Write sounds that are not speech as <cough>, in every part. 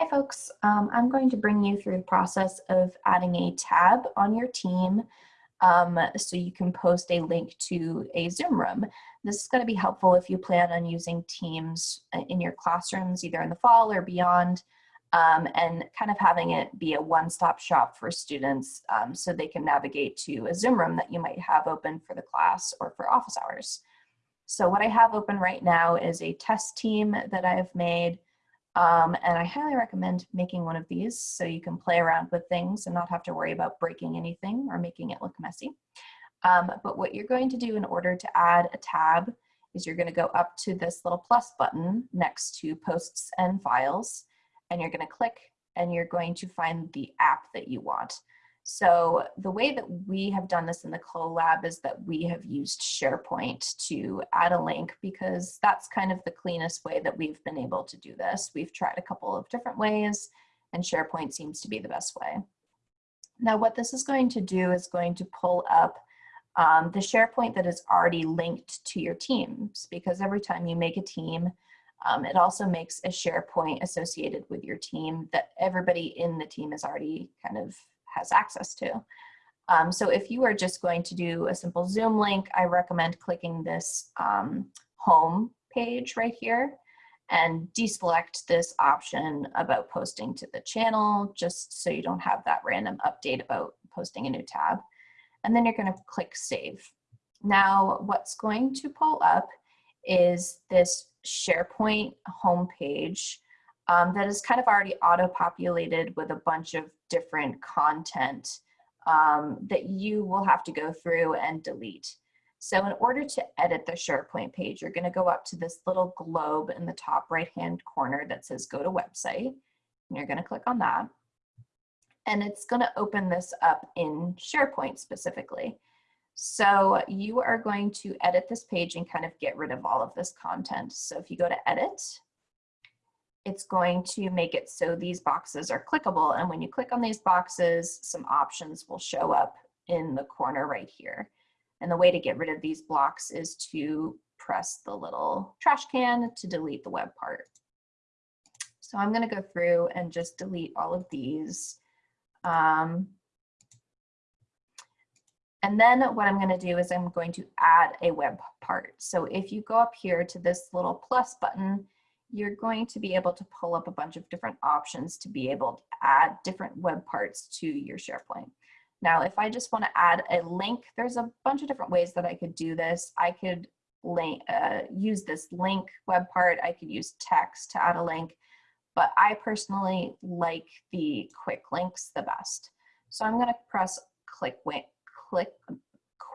Hi folks, um, I'm going to bring you through the process of adding a tab on your team um, so you can post a link to a Zoom room. This is going to be helpful if you plan on using Teams uh, in your classrooms either in the fall or beyond um, and kind of having it be a one-stop shop for students um, so they can navigate to a Zoom room that you might have open for the class or for office hours. So what I have open right now is a test team that I've made um, and I highly recommend making one of these so you can play around with things and not have to worry about breaking anything or making it look messy. Um, but what you're going to do in order to add a tab is you're going to go up to this little plus button next to posts and files and you're going to click and you're going to find the app that you want. So the way that we have done this in the collab is that we have used SharePoint to add a link because that's kind of the cleanest way that we've been able to do this. We've tried a couple of different ways and SharePoint seems to be the best way. Now what this is going to do is going to pull up um, the SharePoint that is already linked to your teams because every time you make a team, um, it also makes a SharePoint associated with your team that everybody in the team is already kind of has access to. Um, so if you are just going to do a simple Zoom link, I recommend clicking this um, home page right here and deselect this option about posting to the channel, just so you don't have that random update about posting a new tab. And then you're gonna click save. Now, what's going to pull up is this SharePoint homepage um, that is kind of already auto-populated with a bunch of different content um, that you will have to go through and delete. So in order to edit the SharePoint page, you're gonna go up to this little globe in the top right-hand corner that says go to website. And you're gonna click on that. And it's gonna open this up in SharePoint specifically. So you are going to edit this page and kind of get rid of all of this content. So if you go to edit, it's going to make it so these boxes are clickable. And when you click on these boxes, some options will show up in the corner right here. And the way to get rid of these blocks is to press the little trash can to delete the web part. So I'm gonna go through and just delete all of these. Um, and then what I'm gonna do is I'm going to add a web part. So if you go up here to this little plus button, you're going to be able to pull up a bunch of different options to be able to add different web parts to your SharePoint. Now, if I just want to add a link, there's a bunch of different ways that I could do this. I could link, uh, use this link web part. I could use text to add a link, but I personally like the quick links the best. So I'm going to press click, click,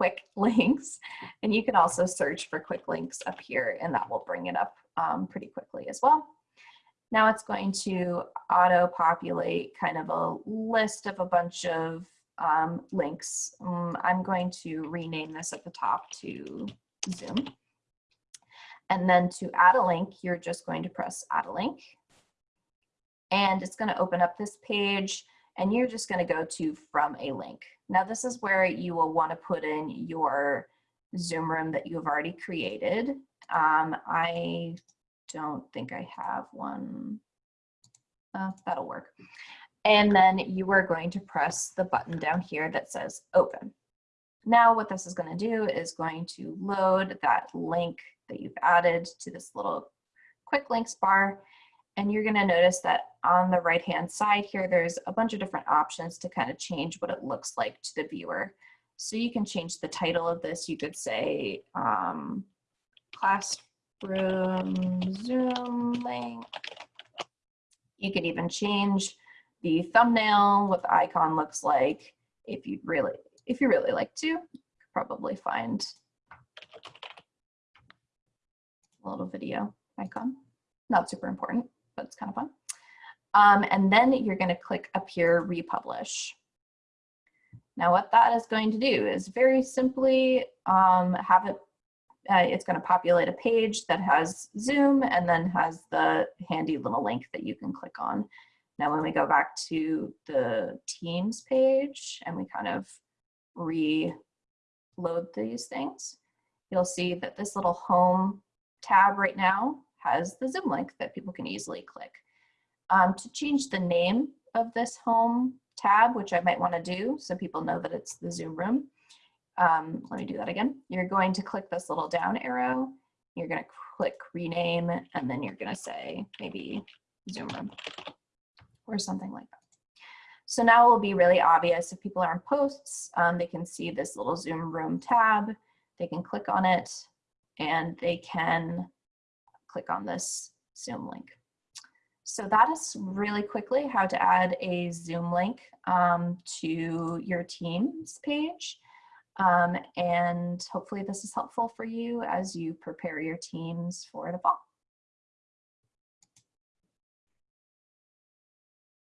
quick <laughs> links, and you can also search for quick links up here, and that will bring it up um, pretty quickly as well. Now it's going to auto-populate kind of a list of a bunch of um, links. Um, I'm going to rename this at the top to Zoom. And then to add a link, you're just going to press add a link. And it's going to open up this page and you're just going to go to from a link. Now this is where you will want to put in your Zoom room that you've already created. Um, I don't think I have one. Uh, that'll work. And then you are going to press the button down here that says open. Now what this is going to do is going to load that link that you've added to this little quick links bar. And you're going to notice that on the right hand side here, there's a bunch of different options to kind of change what it looks like to the viewer. So you can change the title of this. You could say um, classroom Zoom link. You could even change the thumbnail, what the icon looks like. If you really, if you really like to, probably find a little video icon. Not super important, but it's kind of fun. Um, and then you're going to click up here, republish. Now what that is going to do is very simply um, have it, uh, it's going to populate a page that has Zoom and then has the handy little link that you can click on. Now when we go back to the Teams page and we kind of reload these things, you'll see that this little home tab right now has the Zoom link that people can easily click. Um, to change the name of this home tab, which I might want to do so people know that it's the Zoom room, um, let me do that again. You're going to click this little down arrow. You're going to click rename, and then you're going to say maybe Zoom room or something like that. So now it will be really obvious if people are on posts, um, they can see this little Zoom room tab. They can click on it and they can click on this Zoom link. So that is really quickly how to add a Zoom link um, to your Teams page. Um, and hopefully this is helpful for you as you prepare your teams for the fall.